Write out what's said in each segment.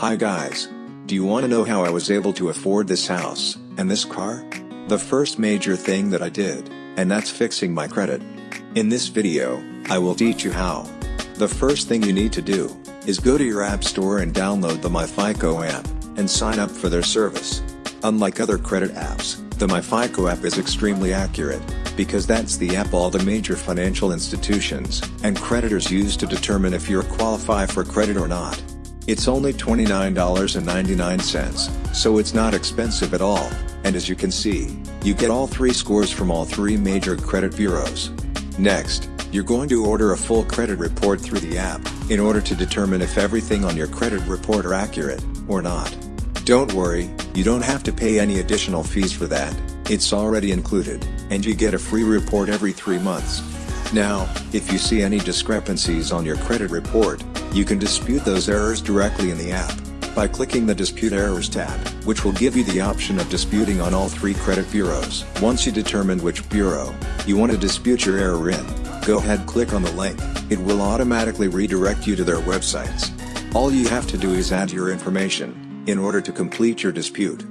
Hi guys. Do you want to know how I was able to afford this house, and this car? The first major thing that I did, and that's fixing my credit. In this video, I will teach you how. The first thing you need to do, is go to your app store and download the MyFICO app, and sign up for their service. Unlike other credit apps, the MyFICO app is extremely accurate, because that's the app all the major financial institutions and creditors use to determine if you're qualify for credit or not. It's only $29.99, so it's not expensive at all, and as you can see, you get all three scores from all three major credit bureaus. Next, you're going to order a full credit report through the app, in order to determine if everything on your credit report are accurate, or not. Don't worry, you don't have to pay any additional fees for that, it's already included, and you get a free report every three months. Now, if you see any discrepancies on your credit report, you can dispute those errors directly in the app, by clicking the Dispute Errors tab, which will give you the option of disputing on all three credit bureaus. Once you determine which bureau you want to dispute your error in, go ahead click on the link, it will automatically redirect you to their websites. All you have to do is add your information, in order to complete your dispute.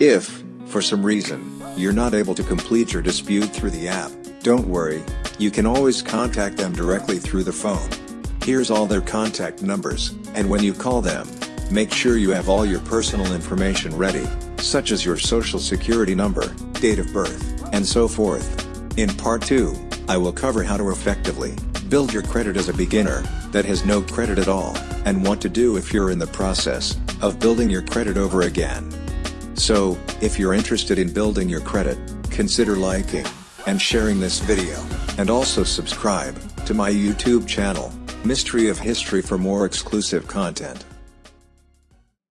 If, for some reason, you're not able to complete your dispute through the app, don't worry, you can always contact them directly through the phone. Here's all their contact numbers, and when you call them, make sure you have all your personal information ready, such as your social security number, date of birth, and so forth. In part 2, I will cover how to effectively build your credit as a beginner that has no credit at all, and what to do if you're in the process of building your credit over again. So, if you're interested in building your credit, consider liking and sharing this video, and also subscribe to my YouTube channel. Mystery of History for more exclusive content.